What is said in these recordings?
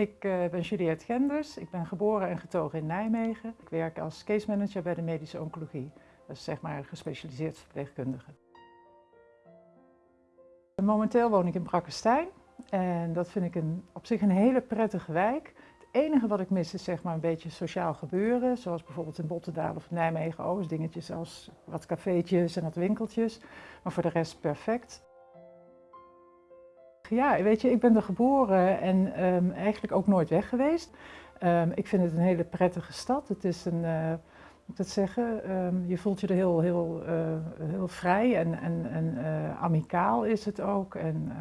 Ik uh, ben Juliette Genders, ik ben geboren en getogen in Nijmegen. Ik werk als case manager bij de medische oncologie. Dat is zeg maar gespecialiseerd verpleegkundige. Momenteel woon ik in Brakkestein en dat vind ik een, op zich een hele prettige wijk. Het enige wat ik mis is zeg maar een beetje sociaal gebeuren, zoals bijvoorbeeld in Bottendaal of Nijmegen Oost, dingetjes als wat cafeetjes en wat winkeltjes. Maar voor de rest perfect. Ja, weet je, ik ben er geboren en um, eigenlijk ook nooit weg geweest. Um, ik vind het een hele prettige stad. Het is een, uh, moet dat zeggen, um, je voelt je er heel, heel, uh, heel vrij en, en, en uh, amicaal is het ook. En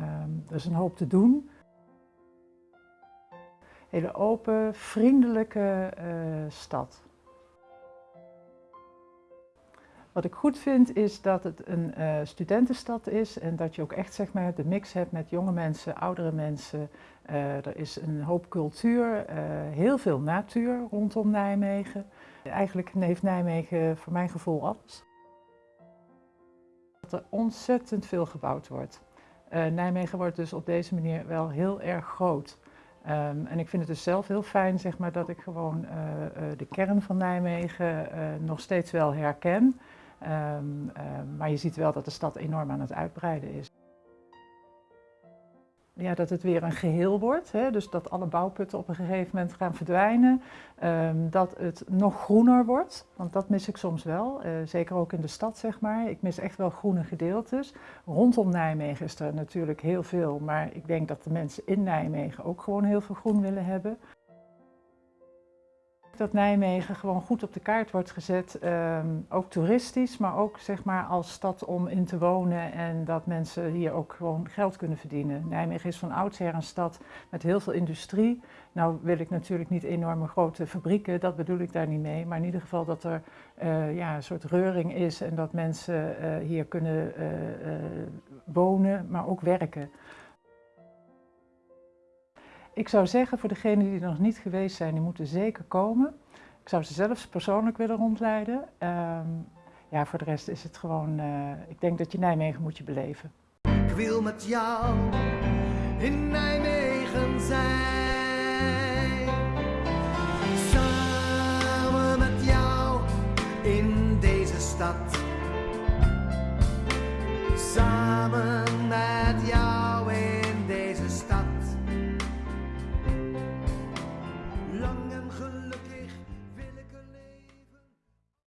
er is een hoop te doen. Hele open, vriendelijke stad. Wat ik goed vind is dat het een uh, studentenstad is en dat je ook echt zeg maar, de mix hebt met jonge mensen, oudere mensen. Uh, er is een hoop cultuur, uh, heel veel natuur rondom Nijmegen. Eigenlijk heeft Nijmegen voor mijn gevoel alles. Dat er ontzettend veel gebouwd wordt. Nijmegen wordt dus op deze manier wel heel erg groot. Um, en ik vind het dus zelf heel fijn zeg maar, dat ik gewoon de kern van Nijmegen nog steeds wel herken. Um, um, maar je ziet wel dat de stad enorm aan het uitbreiden is. Ja, dat het weer een geheel wordt, hè? dus dat alle bouwputten op een gegeven moment gaan verdwijnen. Um, dat het nog groener wordt, want dat mis ik soms wel, uh, zeker ook in de stad zeg maar. Ik mis echt wel groene gedeeltes. Rondom Nijmegen is er natuurlijk heel veel, maar ik denk dat de mensen in Nijmegen ook gewoon heel veel groen willen hebben dat Nijmegen gewoon goed op de kaart wordt gezet, um, ook toeristisch, maar ook zeg maar als stad om in te wonen en dat mensen hier ook gewoon geld kunnen verdienen. Nijmegen is van oudsher een stad met heel veel industrie. Nou wil ik natuurlijk niet enorme grote fabrieken, dat bedoel ik daar niet mee, maar in ieder geval dat er uh, ja, een soort reuring is en dat mensen uh, hier kunnen uh, wonen, maar ook werken. Ik zou zeggen voor degenen die er nog niet geweest zijn, die moeten zeker komen. Ik zou ze zelfs persoonlijk willen rondleiden. Um, ja, voor de rest is het gewoon, uh, ik denk dat je Nijmegen moet je beleven. Ik wil met jou in Nijmegen zijn. Samen met jou in deze stad. Samen